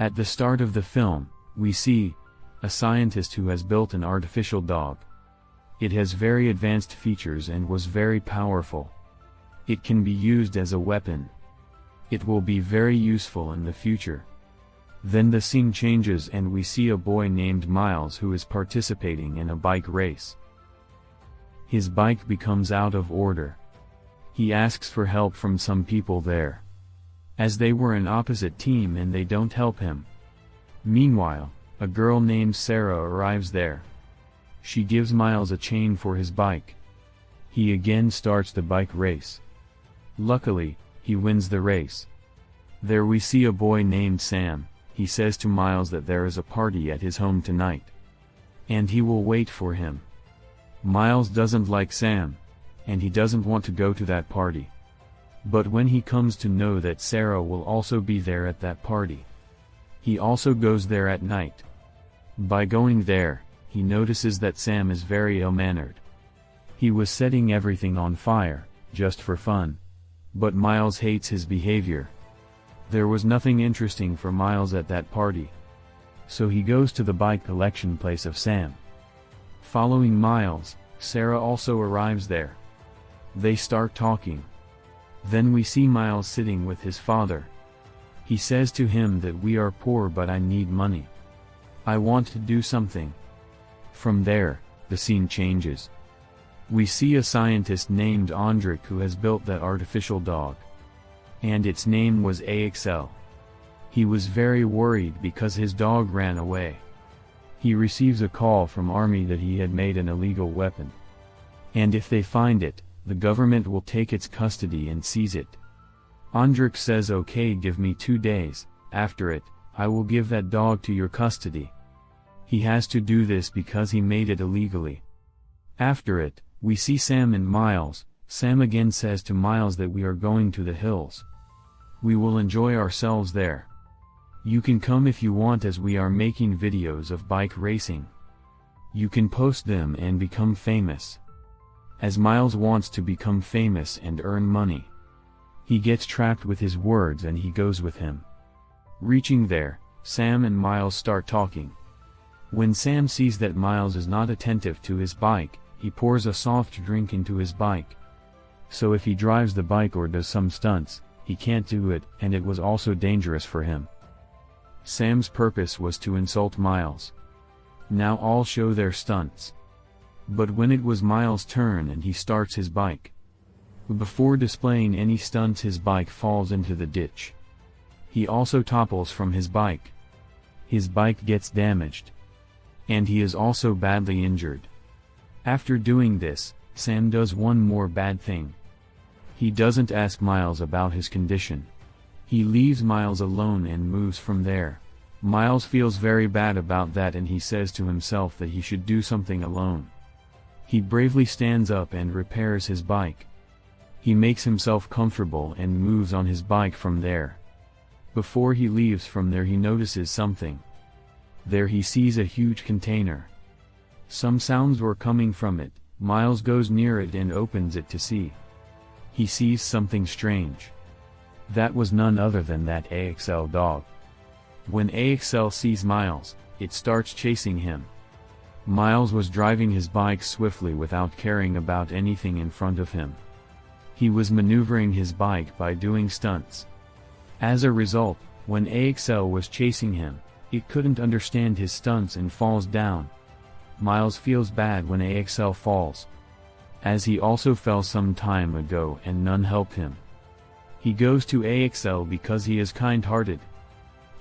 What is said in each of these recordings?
At the start of the film, we see a scientist who has built an artificial dog. It has very advanced features and was very powerful. It can be used as a weapon. It will be very useful in the future. Then the scene changes and we see a boy named Miles who is participating in a bike race. His bike becomes out of order. He asks for help from some people there. As they were an opposite team and they don't help him. Meanwhile, a girl named Sarah arrives there. She gives Miles a chain for his bike. He again starts the bike race. Luckily, he wins the race. There we see a boy named Sam, he says to Miles that there is a party at his home tonight. And he will wait for him. Miles doesn't like Sam, and he doesn't want to go to that party. But when he comes to know that Sarah will also be there at that party, he also goes there at night. By going there, he notices that Sam is very ill-mannered. He was setting everything on fire, just for fun. But Miles hates his behavior. There was nothing interesting for Miles at that party. So he goes to the bike collection place of Sam. Following Miles, Sarah also arrives there. They start talking. Then we see Miles sitting with his father. He says to him that we are poor but I need money. I want to do something. From there, the scene changes. We see a scientist named Andric who has built that artificial dog. And its name was AXL. He was very worried because his dog ran away. He receives a call from army that he had made an illegal weapon. And if they find it, the government will take its custody and seize it. Andric says okay give me two days, after it, I will give that dog to your custody. He has to do this because he made it illegally. After it, we see Sam and Miles, Sam again says to Miles that we are going to the hills. We will enjoy ourselves there. You can come if you want as we are making videos of bike racing. You can post them and become famous. As Miles wants to become famous and earn money. He gets trapped with his words and he goes with him. Reaching there, Sam and Miles start talking. When Sam sees that Miles is not attentive to his bike, he pours a soft drink into his bike. So if he drives the bike or does some stunts, he can't do it and it was also dangerous for him. Sam's purpose was to insult Miles. Now all show their stunts. But when it was Miles' turn and he starts his bike, before displaying any stunts his bike falls into the ditch. He also topples from his bike. His bike gets damaged. And he is also badly injured. After doing this, Sam does one more bad thing. He doesn't ask Miles about his condition. He leaves Miles alone and moves from there. Miles feels very bad about that and he says to himself that he should do something alone. He bravely stands up and repairs his bike. He makes himself comfortable and moves on his bike from there. Before he leaves from there he notices something. There he sees a huge container. Some sounds were coming from it, Miles goes near it and opens it to see. He sees something strange. That was none other than that AXL dog. When AXL sees Miles, it starts chasing him. Miles was driving his bike swiftly without caring about anything in front of him. He was maneuvering his bike by doing stunts. As a result, when AXL was chasing him, it couldn't understand his stunts and falls down. Miles feels bad when AXL falls. As he also fell some time ago and none helped him. He goes to AXL because he is kind-hearted.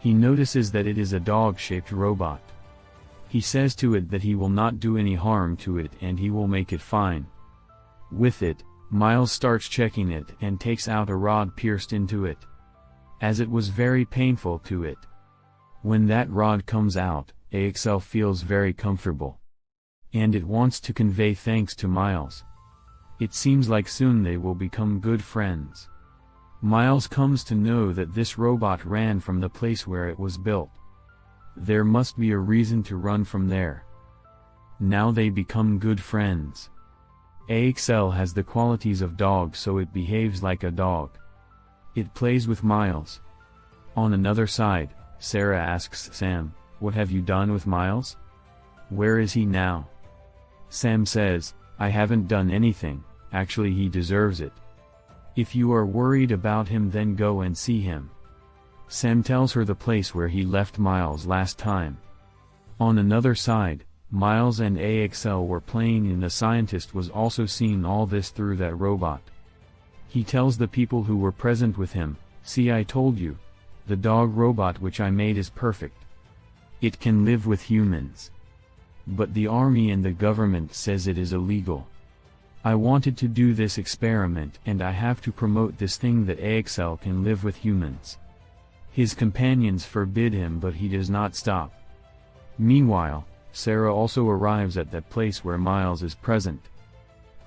He notices that it is a dog-shaped robot. He says to it that he will not do any harm to it and he will make it fine. With it, Miles starts checking it and takes out a rod pierced into it. As it was very painful to it. When that rod comes out, AXL feels very comfortable. And it wants to convey thanks to Miles. It seems like soon they will become good friends. Miles comes to know that this robot ran from the place where it was built. There must be a reason to run from there. Now they become good friends. AXL has the qualities of dog so it behaves like a dog. It plays with Miles. On another side, Sarah asks Sam, What have you done with Miles? Where is he now? Sam says, I haven't done anything, actually he deserves it. If you are worried about him then go and see him. Sam tells her the place where he left Miles last time. On another side, Miles and AXL were playing and the scientist was also seeing all this through that robot. He tells the people who were present with him, see I told you, the dog robot which I made is perfect. It can live with humans. But the army and the government says it is illegal. I wanted to do this experiment and I have to promote this thing that AXL can live with humans. His companions forbid him but he does not stop. Meanwhile, Sarah also arrives at that place where Miles is present.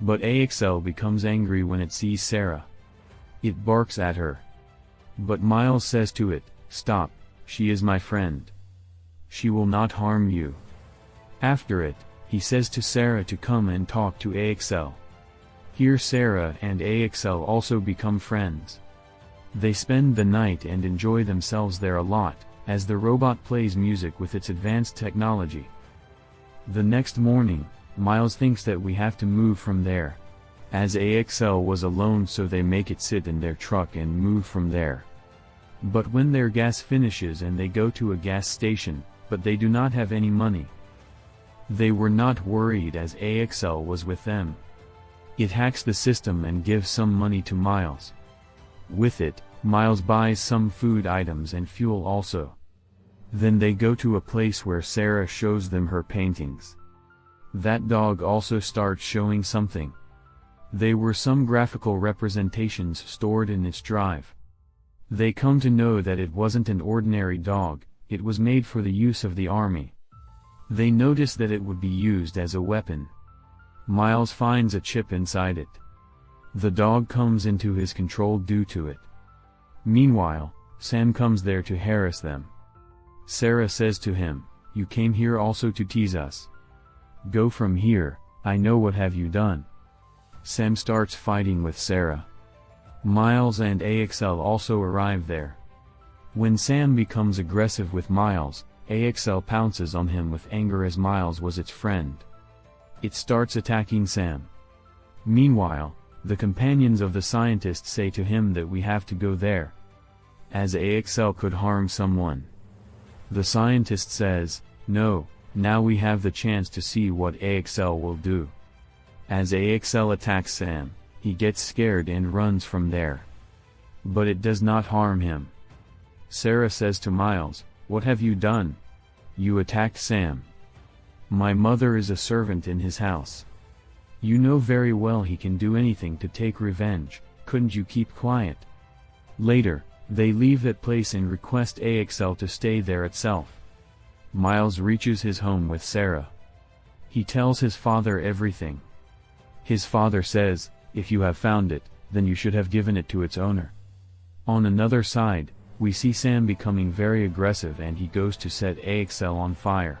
But AXL becomes angry when it sees Sarah. It barks at her. But Miles says to it, Stop, she is my friend. She will not harm you. After it, he says to Sarah to come and talk to AXL. Here Sarah and AXL also become friends. They spend the night and enjoy themselves there a lot, as the robot plays music with its advanced technology. The next morning, Miles thinks that we have to move from there. As AXL was alone so they make it sit in their truck and move from there. But when their gas finishes and they go to a gas station, but they do not have any money. They were not worried as AXL was with them. It hacks the system and gives some money to Miles. With it, Miles buys some food items and fuel also. Then they go to a place where Sarah shows them her paintings. That dog also starts showing something. They were some graphical representations stored in its drive. They come to know that it wasn't an ordinary dog, it was made for the use of the army. They notice that it would be used as a weapon. Miles finds a chip inside it. The dog comes into his control due to it. Meanwhile, Sam comes there to harass them. Sarah says to him, You came here also to tease us. Go from here, I know what have you done. Sam starts fighting with Sarah. Miles and AXL also arrive there. When Sam becomes aggressive with Miles, AXL pounces on him with anger as Miles was its friend. It starts attacking Sam. Meanwhile, the companions of the scientist say to him that we have to go there. As AXL could harm someone. The scientist says, no, now we have the chance to see what AXL will do. As AXL attacks Sam, he gets scared and runs from there. But it does not harm him. Sarah says to Miles, What have you done? You attacked Sam. My mother is a servant in his house. You know very well he can do anything to take revenge, couldn't you keep quiet? Later, they leave that place and request AXL to stay there itself. Miles reaches his home with Sarah. He tells his father everything. His father says, if you have found it, then you should have given it to its owner. On another side, we see Sam becoming very aggressive and he goes to set AXL on fire.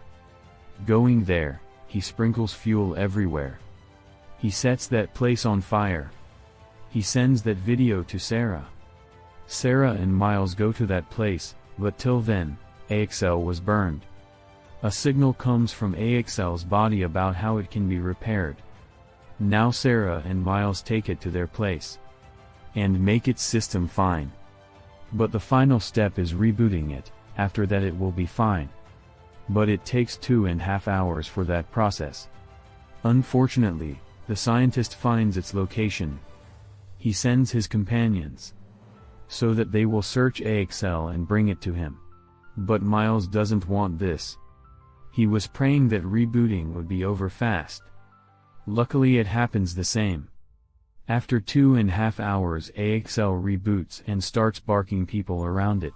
Going there, he sprinkles fuel everywhere. He sets that place on fire. He sends that video to Sarah. Sarah and Miles go to that place, but till then, AXL was burned. A signal comes from AXL's body about how it can be repaired. Now Sarah and Miles take it to their place. And make its system fine. But the final step is rebooting it, after that it will be fine. But it takes two and a half hours for that process. Unfortunately, the scientist finds its location. He sends his companions. So that they will search AXL and bring it to him. But Miles doesn't want this. He was praying that rebooting would be over fast. Luckily it happens the same. After two and a half hours AXL reboots and starts barking people around it.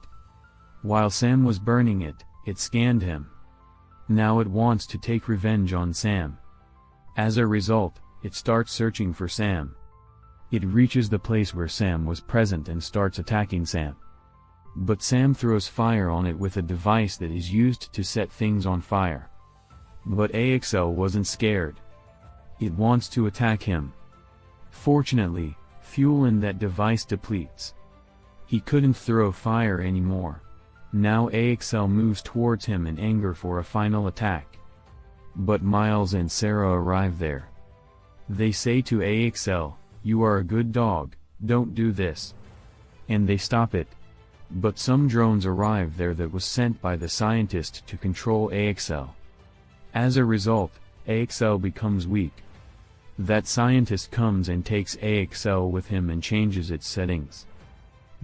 While Sam was burning it, it scanned him. Now it wants to take revenge on Sam. As a result, it starts searching for Sam. It reaches the place where Sam was present and starts attacking Sam. But Sam throws fire on it with a device that is used to set things on fire. But AXL wasn't scared. It wants to attack him. Fortunately, fuel in that device depletes. He couldn't throw fire anymore. Now AXL moves towards him in anger for a final attack. But Miles and Sarah arrive there. They say to AXL, You are a good dog, don't do this. And they stop it. But some drones arrive there that was sent by the scientist to control AXL. As a result, AXL becomes weak. That scientist comes and takes AXL with him and changes its settings.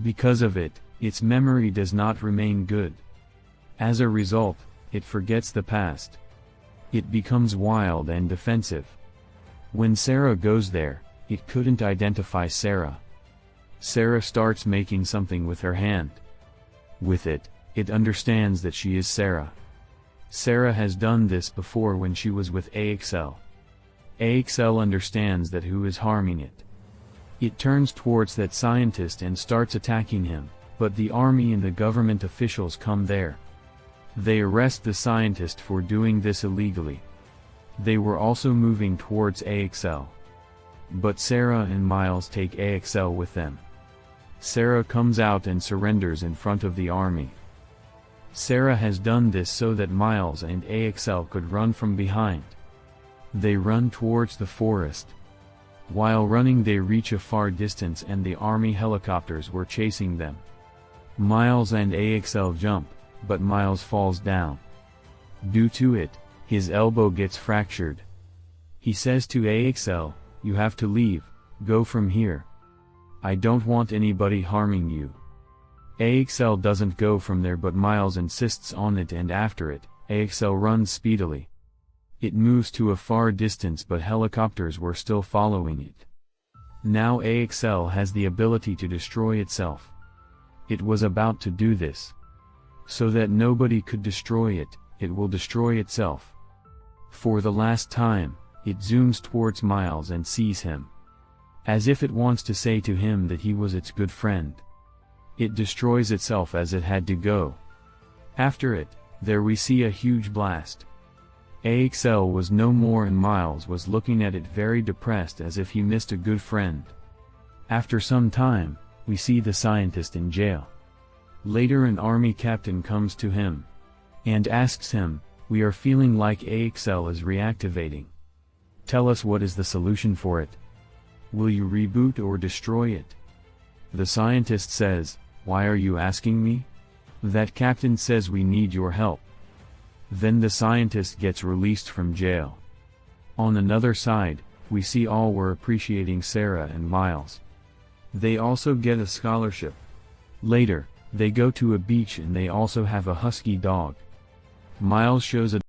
Because of it, its memory does not remain good. As a result, it forgets the past. It becomes wild and defensive. When Sarah goes there, it couldn't identify Sarah. Sarah starts making something with her hand. With it, it understands that she is Sarah. Sarah has done this before when she was with AXL. AXL understands that who is harming it. It turns towards that scientist and starts attacking him, but the army and the government officials come there. They arrest the scientist for doing this illegally. They were also moving towards AXL. But Sarah and Miles take AXL with them. Sarah comes out and surrenders in front of the army. Sarah has done this so that Miles and AXL could run from behind. They run towards the forest. While running they reach a far distance and the army helicopters were chasing them. Miles and AXL jump, but Miles falls down. Due to it, his elbow gets fractured. He says to AXL, you have to leave, go from here. I don't want anybody harming you. AXL doesn't go from there but Miles insists on it and after it, AXL runs speedily. It moves to a far distance but helicopters were still following it. Now AXL has the ability to destroy itself. It was about to do this. So that nobody could destroy it, it will destroy itself. For the last time, it zooms towards Miles and sees him. As if it wants to say to him that he was its good friend. It destroys itself as it had to go. After it, there we see a huge blast. AXL was no more and Miles was looking at it very depressed as if he missed a good friend. After some time, we see the scientist in jail. Later an army captain comes to him. And asks him, we are feeling like AXL is reactivating. Tell us what is the solution for it. Will you reboot or destroy it? The scientist says, why are you asking me? That captain says we need your help. Then the scientist gets released from jail. On another side, we see all were appreciating Sarah and Miles. They also get a scholarship. Later, they go to a beach and they also have a husky dog. Miles shows a